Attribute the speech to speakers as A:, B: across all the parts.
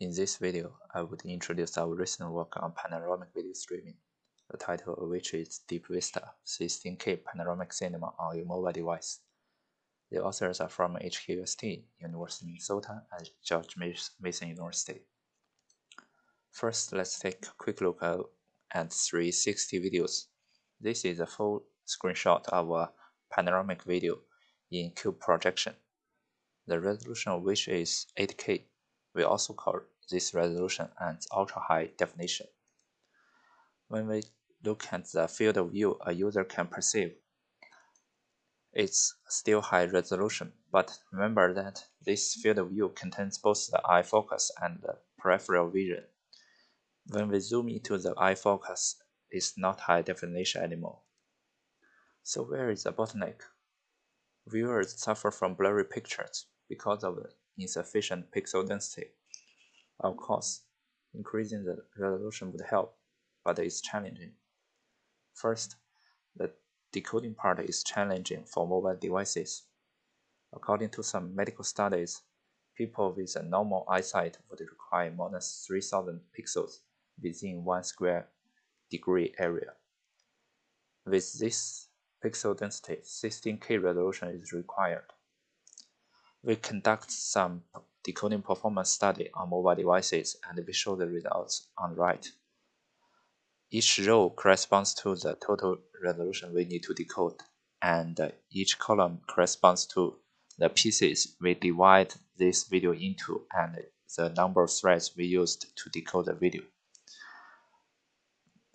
A: In this video, I would introduce our recent work on panoramic video streaming, the title of which is Deep Vista 16K Panoramic Cinema on a Mobile Device. The authors are from HKUST, University of Minnesota, and George Mason University. First, let's take a quick look at 360 videos. This is a full screenshot of a panoramic video in cube projection, the resolution of which is 8K we also call this resolution as ultra-high definition. When we look at the field of view a user can perceive, it's still high resolution, but remember that this field of view contains both the eye focus and the peripheral vision. When we zoom into the eye focus, it's not high definition anymore. So where is the bottleneck? Viewers suffer from blurry pictures because of insufficient pixel density. Of course, increasing the resolution would help, but it's challenging. First, the decoding part is challenging for mobile devices. According to some medical studies, people with a normal eyesight would require more than 3000 pixels within one square degree area. With this pixel density, 16K resolution is required we conduct some decoding performance study on mobile devices and we show the results on the right. Each row corresponds to the total resolution we need to decode, and uh, each column corresponds to the pieces we divide this video into and the number of threads we used to decode the video.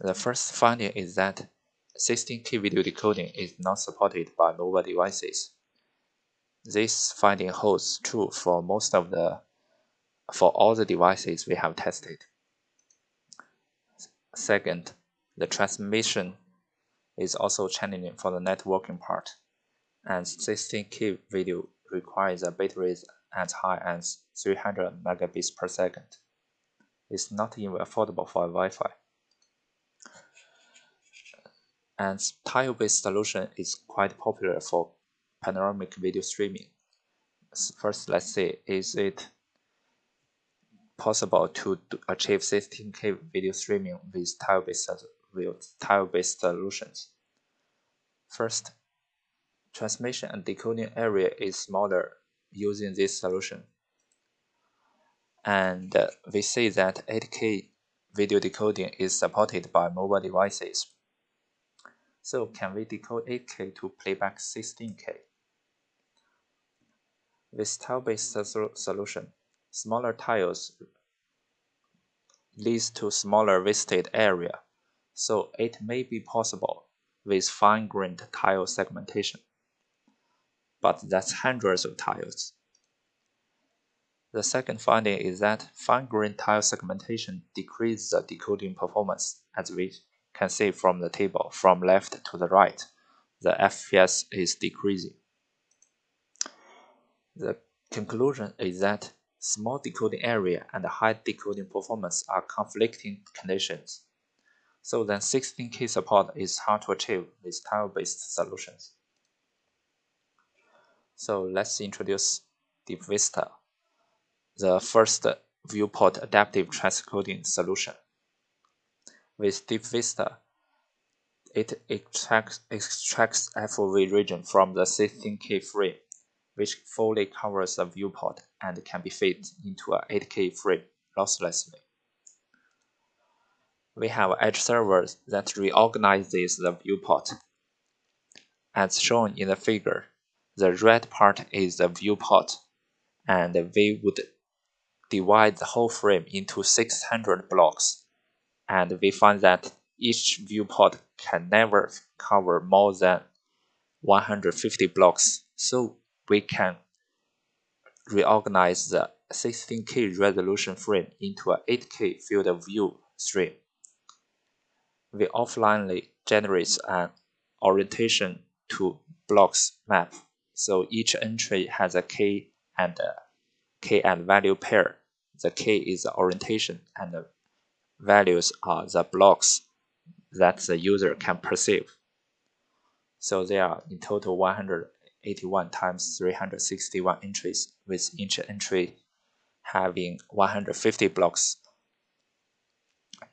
A: The first finding is that 16K video decoding is not supported by mobile devices. This finding holds true for most of the for all the devices we have tested. Second, the transmission is also challenging for the networking part, and 16K video requires a bit rate as high as 300 megabits per second. It's not even affordable for Wi-Fi. And tile-based solution is quite popular for panoramic video streaming. First, let's see, is it possible to achieve 16K video streaming with tile-based tile-based solutions? First, transmission and decoding area is smaller using this solution. And uh, we see that 8K video decoding is supported by mobile devices. So can we decode 8K to playback 16K? With tile-based solution, smaller tiles leads to smaller visited area, so it may be possible with fine-grained tile segmentation. But that's hundreds of tiles. The second finding is that fine-grained tile segmentation decreases the decoding performance, as we can see from the table from left to the right. The FPS is decreasing. The conclusion is that small decoding area and high decoding performance are conflicting conditions. So then 16K support is hard to achieve with tile-based solutions. So let's introduce Deep Vista, the first viewport adaptive transcoding solution. With Deep Vista, it extracts, extracts FOV region from the 16K frame which fully covers the viewport and can be fit into a 8K frame losslessly. We have edge servers that reorganizes the viewport. As shown in the figure, the red part is the viewport, and we would divide the whole frame into 600 blocks, and we find that each viewport can never cover more than 150 blocks. So we can reorganize the 16K resolution frame into a 8K field of view stream. We offlinely generate an orientation to blocks map, so each entry has a K and a K and value pair. The K is the orientation and the values are the blocks that the user can perceive. So there are in total 100 81 times 361 entries with each entry having 150 blocks.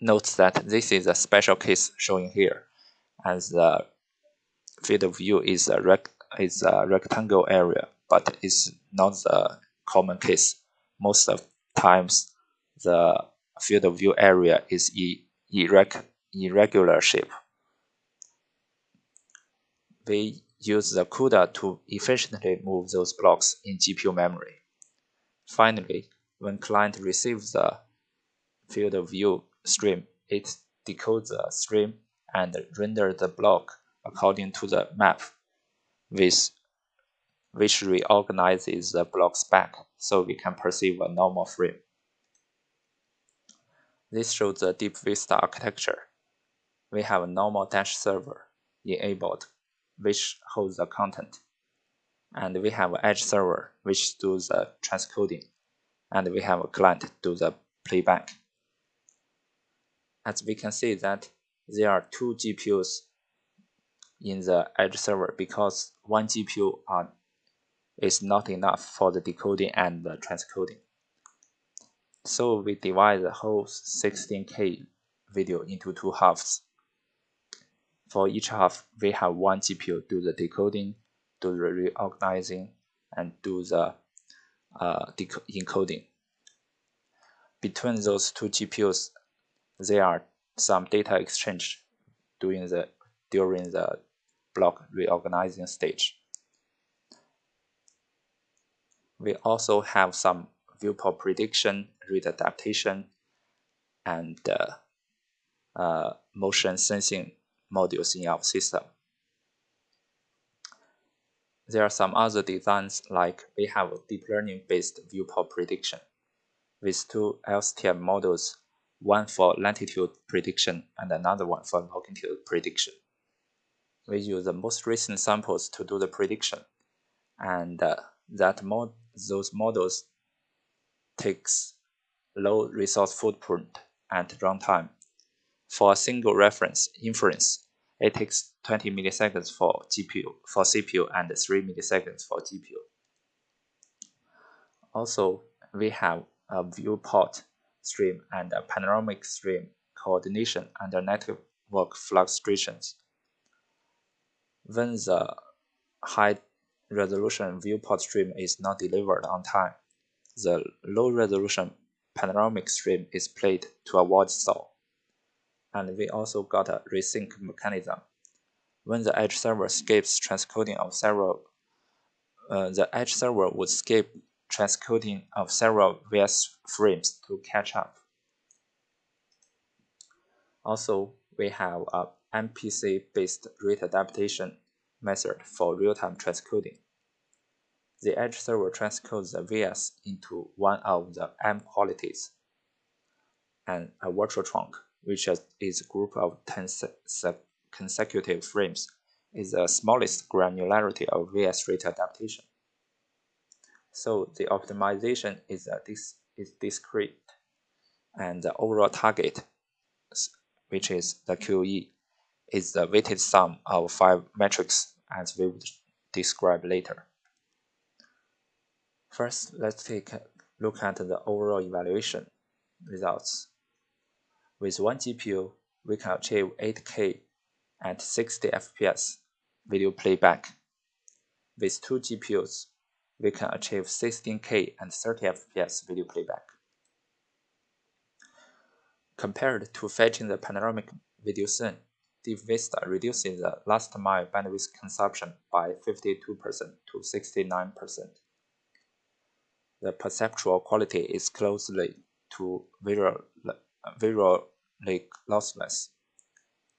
A: Note that this is a special case shown here, as the field of view is a, rect is a rectangle area, but it's not the common case. Most of times, the field of view area is irreg irregular shape. We use the CUDA to efficiently move those blocks in GPU memory. Finally, when client receives the field of view stream, it decodes the stream and renders the block according to the map, with, which reorganizes the blocks back so we can perceive a normal frame. This shows the Deep Vista architecture. We have a normal dash server enabled, which holds the content. And we have edge server, which does the transcoding. And we have a client do the playback. As we can see that there are two GPUs in the edge server because one GPU are, is not enough for the decoding and the transcoding. So we divide the whole 16K video into two halves. For each half, we have one GPU do the decoding, do the reorganizing, and do the uh, encoding. Between those two GPUs, there are some data exchange during the during the block reorganizing stage. We also have some viewport prediction, rate adaptation, and uh, uh, motion sensing modules in our system. There are some other designs like we have a deep learning based viewport prediction with two LSTM models, one for latitude prediction and another one for longitude prediction. We use the most recent samples to do the prediction and uh, that mod those models takes low resource footprint and runtime. For a single reference inference, it takes 20 milliseconds for GPU, for CPU, and 3 milliseconds for GPU. Also, we have a viewport stream and a panoramic stream coordination under network fluctuations. When the high resolution viewport stream is not delivered on time, the low-resolution panoramic stream is played to avoid stall. And we also got a resync mechanism. When the edge server skips transcoding of several, uh, the edge server would skip transcoding of several VS frames to catch up. Also, we have a MPC-based rate adaptation method for real-time transcoding. The edge server transcodes the VS into one of the M qualities, and a virtual trunk, which is a group of 10 consecutive frames, is the smallest granularity of VS rate adaptation. So the optimization is, a dis is discrete, and the overall target, which is the QoE, is the weighted sum of five metrics as we will describe later. First, let's take a look at the overall evaluation results. With one GPU, we can achieve 8K at 60 FPS video playback. With two GPUs, we can achieve 16K and 30 FPS video playback. Compared to fetching the panoramic video scene, Deep Vista reduces the last mile bandwidth consumption by 52% to 69% the perceptual quality is closely to visual, lossless,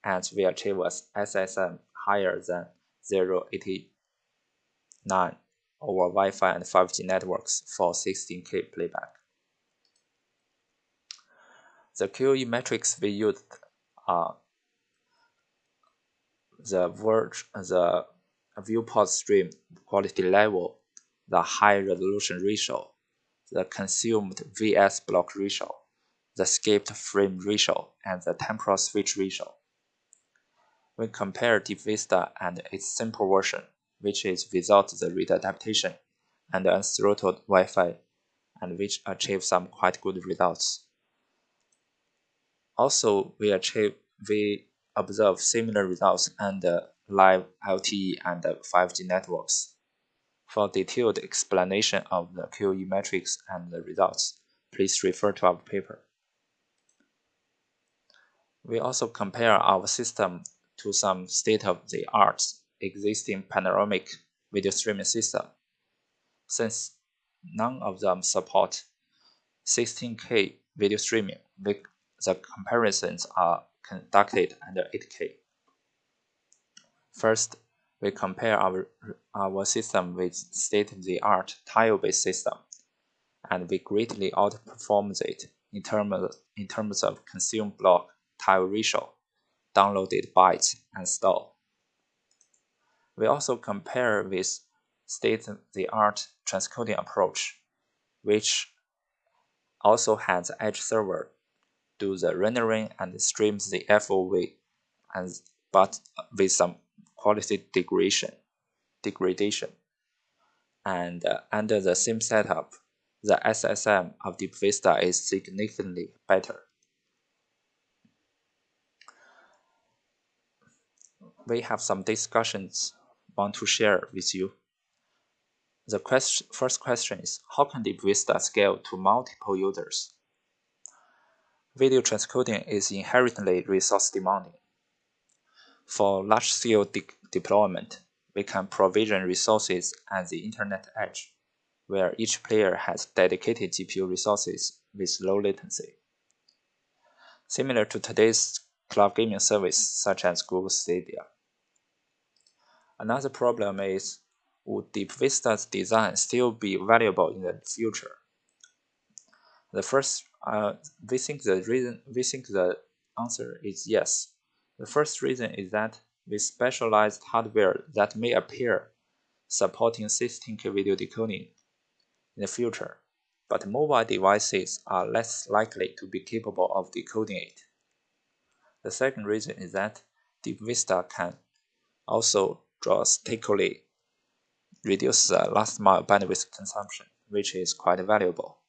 A: and we achieve a SSIM higher than 0.89 over Wi-Fi and 5G networks for 16K playback. The QoE metrics we used are the verge, the viewport stream quality level, the high resolution ratio, the consumed VS block ratio, the skipped frame ratio, and the temporal switch ratio. We compare Deep Vista and its simple version, which is without the rate adaptation and unthrottled Wi-Fi and which achieve some quite good results. Also, we achieve we observe similar results the uh, live LTE and 5G networks. For detailed explanation of the QoE metrics and the results, please refer to our paper. We also compare our system to some state-of-the-art existing panoramic video streaming system. Since none of them support 16K video streaming, the comparisons are conducted under 8K. First, we compare our, our system with state-of-the-art tile-based system, and we greatly outperform it in, term of, in terms of consume block tile ratio, downloaded bytes, and stall. We also compare with state-of-the-art transcoding approach, which also has edge server do the rendering and streams the FOV, and but with some quality degradation. degradation. And uh, under the same setup, the SSIM of Deep Vista is significantly better. We have some discussions want to share with you. The question, first question is, how can Deep Vista scale to multiple users? Video transcoding is inherently resource demanding. For large-scale de deployment, we can provision resources at the internet edge, where each player has dedicated GPU resources with low latency. Similar to today's cloud gaming service such as Google Stadia. Another problem is, would Deep Vista's design still be valuable in the future? The first, uh, we think the reason, we think the answer is yes. The first reason is that with specialized hardware that may appear supporting 16K video decoding in the future, but mobile devices are less likely to be capable of decoding it. The second reason is that Deep Vista can also drastically reduce the last mile bandwidth consumption, which is quite valuable.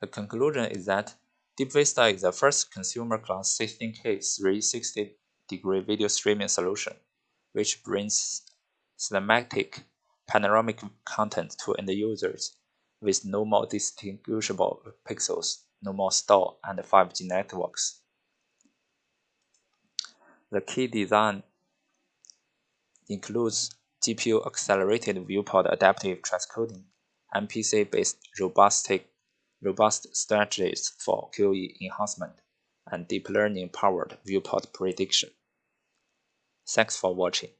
A: The conclusion is that Deep Vista is the first consumer class 16K 360 degree video streaming solution, which brings cinematic panoramic content to end users with no more distinguishable pixels, no more stall, and 5G networks. The key design includes GPU accelerated viewport adaptive transcoding, MPC based robust strategies for QoE enhancement, and deep learning powered viewport prediction. Thanks for watching.